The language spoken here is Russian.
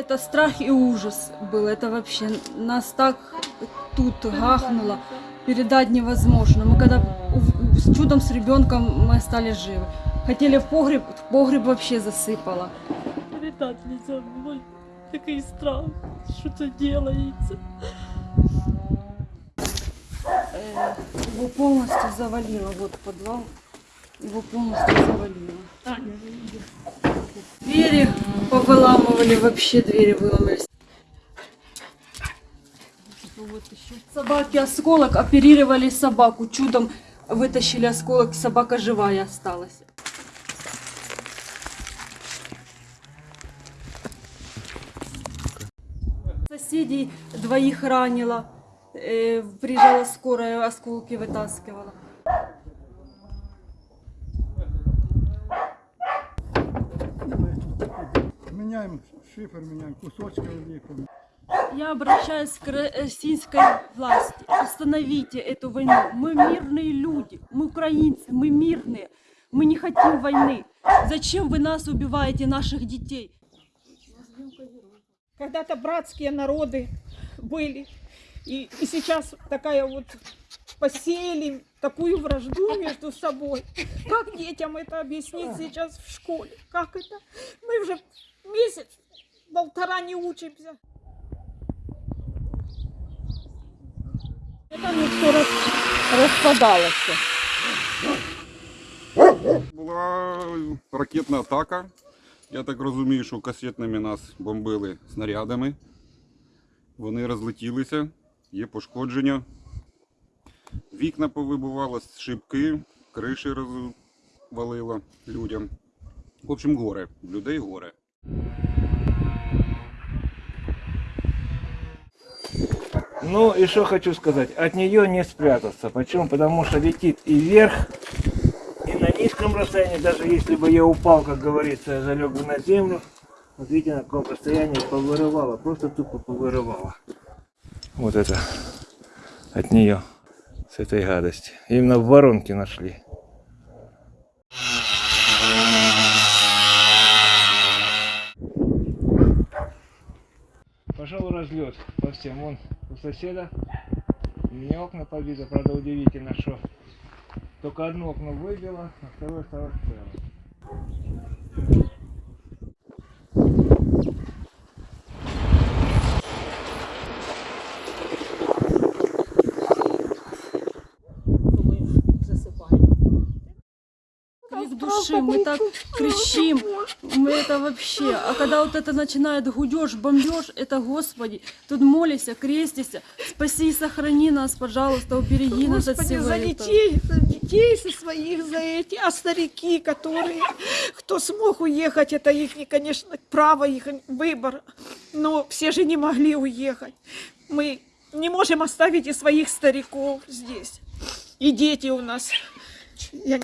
Это страх и ужас был. Это вообще нас так тут гахнуло. Передать невозможно. Мы когда с чудом с ребенком мы остались живы. Хотели в погреб, в погреб вообще засыпало. Передать нельзя, мой такий страх, що це делається. Э, Его полностью завалило. Вот подвал. Его полностью завалило. Двери повыламывали, вообще двери выломались. Еще. Собаки осколок, оперировали собаку. Чудом вытащили осколок, собака живая осталась. Соседей двоих ранила. Э, приезжала скорая, осколки вытаскивала. Меняем шифр, меняем кусочки лепим. Я обращаюсь к российской власти. Остановите эту войну. Мы мирные люди, мы украинцы, мы мирные. Мы не хотим войны. Зачем вы нас убиваете, наших детей? Когда-то братские народы были. И, и сейчас такая вот посеяли такую вражду между собой. Как детям это объяснить сейчас в школе? Как это? Мы уже месяц, полтора не учимся. Это не все рас, распадалось. Була ракетна атака. Я так розумію, що касетними нас бомбили снарядами. Вони розлетілися, є пошкодження. Вікна повибивало, шибки, криші розвалило людям. В общем, горе. В людей горе. Ну и что хочу сказать, от нее не спрятаться. Почему? Потому что летит и вверх, и на низком расстоянии, даже если бы я упал, как говорится, я залег бы на землю, вот видите, на каком расстоянии повырывало, просто тупо повырывало. Вот это от нее, с этой гадости. Именно в воронке нашли. Пошел разлет по всем. Вон у соседа. У меня окна побиты, правда удивительно, что только одно окно выбило, а второе осталось целым. Души, мы так кричим, мы это вообще. А когда вот это начинает гудешь, бомбеж, это Господи, тут молися, крестися, спаси и сохрани нас, пожалуйста, убереги нас от всего за этого. детей, за детей со своих, за эти, а старики, которые, кто смог уехать, это их, конечно, право, их выбор, но все же не могли уехать. Мы не можем оставить и своих стариков здесь, и дети у нас. Я